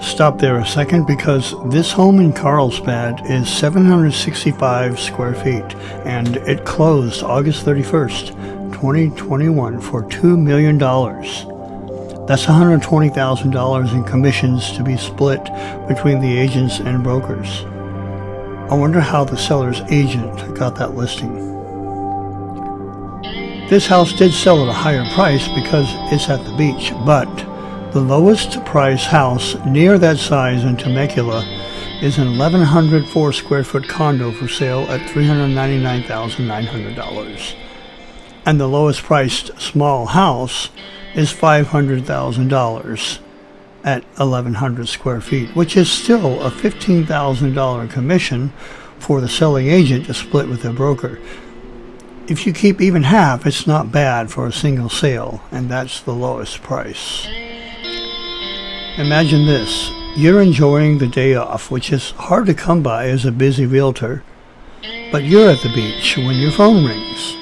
Stop there a second because this home in Carlsbad is 765 square feet and it closed August 31st, 2021 for $2 million. That's $120,000 in commissions to be split between the agents and brokers. I wonder how the seller's agent got that listing. This house did sell at a higher price because it's at the beach, but the lowest price house near that size in Temecula is an 1,104 square foot condo for sale at $399,900. And the lowest priced small house is $500,000 at 1,100 square feet, which is still a $15,000 commission for the selling agent to split with their broker if you keep even half, it's not bad for a single sale, and that's the lowest price. Imagine this. You're enjoying the day off, which is hard to come by as a busy realtor, but you're at the beach when your phone rings.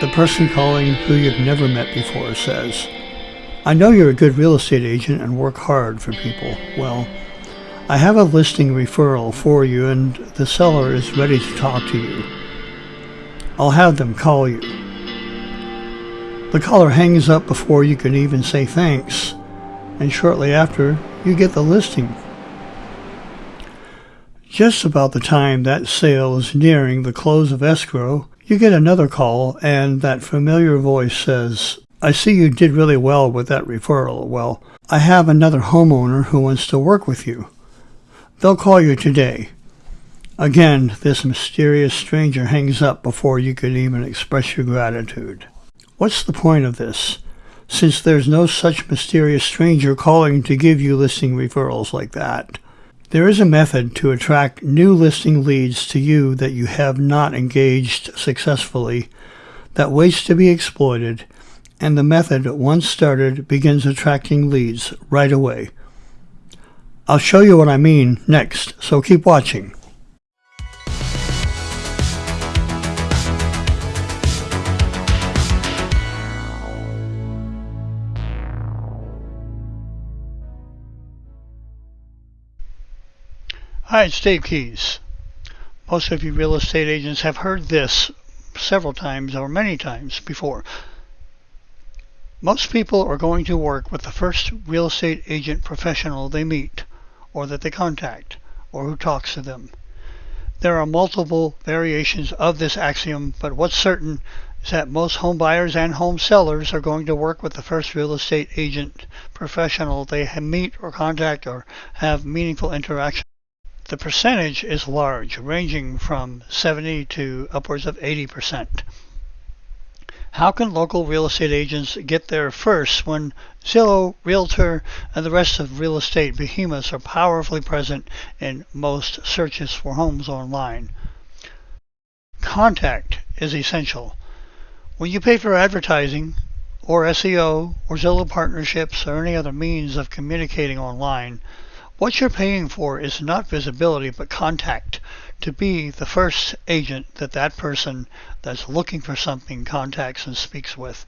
The person calling who you've never met before says, I know you're a good real estate agent and work hard for people. Well, I have a listing referral for you and the seller is ready to talk to you. I'll have them call you. The caller hangs up before you can even say thanks, and shortly after, you get the listing. Just about the time that sale is nearing the close of escrow, you get another call, and that familiar voice says, I see you did really well with that referral. Well, I have another homeowner who wants to work with you. They'll call you today. Again, this mysterious stranger hangs up before you can even express your gratitude. What's the point of this? Since there's no such mysterious stranger calling to give you listing referrals like that. There is a method to attract new listing leads to you that you have not engaged successfully that waits to be exploited, and the method, once started, begins attracting leads right away. I'll show you what I mean next, so keep watching. Hi, it's Dave Keys. Most of you real estate agents have heard this several times or many times before. Most people are going to work with the first real estate agent professional they meet, or that they contact, or who talks to them. There are multiple variations of this axiom, but what's certain is that most home buyers and home sellers are going to work with the first real estate agent professional they meet or contact or have meaningful interaction the percentage is large, ranging from 70 to upwards of 80%. How can local real estate agents get there first when Zillow, Realtor, and the rest of real estate behemoths are powerfully present in most searches for homes online? Contact is essential. When you pay for advertising, or SEO, or Zillow partnerships, or any other means of communicating online, what you're paying for is not visibility, but contact. To be the first agent that that person that's looking for something contacts and speaks with.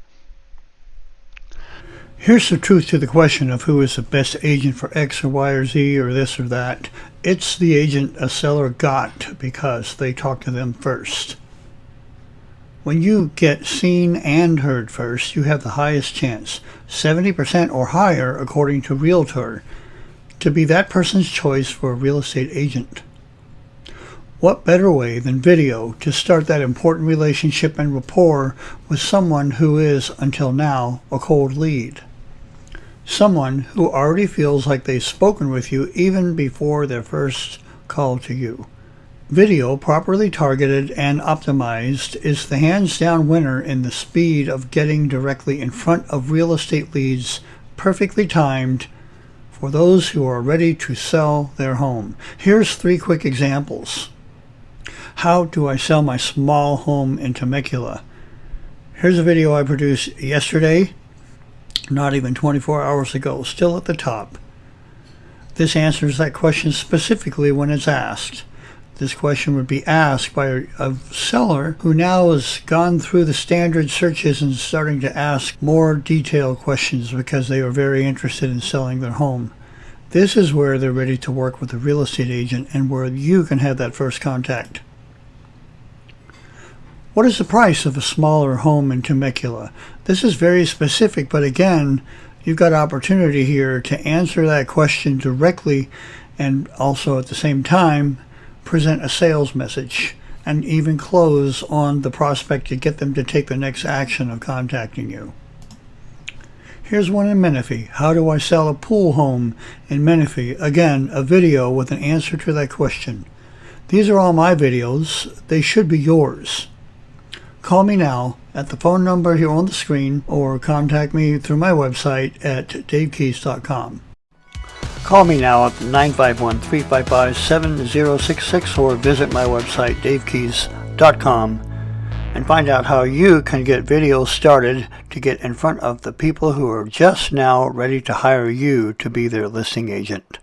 Here's the truth to the question of who is the best agent for X or Y or Z or this or that. It's the agent a seller got because they talked to them first. When you get seen and heard first, you have the highest chance, 70% or higher according to Realtor to be that person's choice for a real estate agent. What better way than video to start that important relationship and rapport with someone who is, until now, a cold lead? Someone who already feels like they've spoken with you even before their first call to you. Video, properly targeted and optimized, is the hands down winner in the speed of getting directly in front of real estate leads, perfectly timed for those who are ready to sell their home. Here's three quick examples. How do I sell my small home in Temecula? Here's a video I produced yesterday, not even 24 hours ago, still at the top. This answers that question specifically when it's asked. This question would be asked by a, a, seller who now has gone through the standard searches and starting to ask more detailed questions because they are very interested in selling their home. This is where they're ready to work with a real estate agent and where you can have that first contact. What is the price of a smaller home in Temecula? This is very specific, but again, you've got opportunity here to answer that question directly and also at the same time present a sales message and even close on the prospect to get them to take the next action of contacting you. Here's one in Menifee. How do I sell a pool home in Menifee? Again, a video with an answer to that question. These are all my videos. They should be yours. Call me now at the phone number here on the screen or contact me through my website at davekeys.com. Call me now at 951-355-7066 or visit my website davekeys.com and find out how you can get videos started to get in front of the people who are just now ready to hire you to be their listing agent.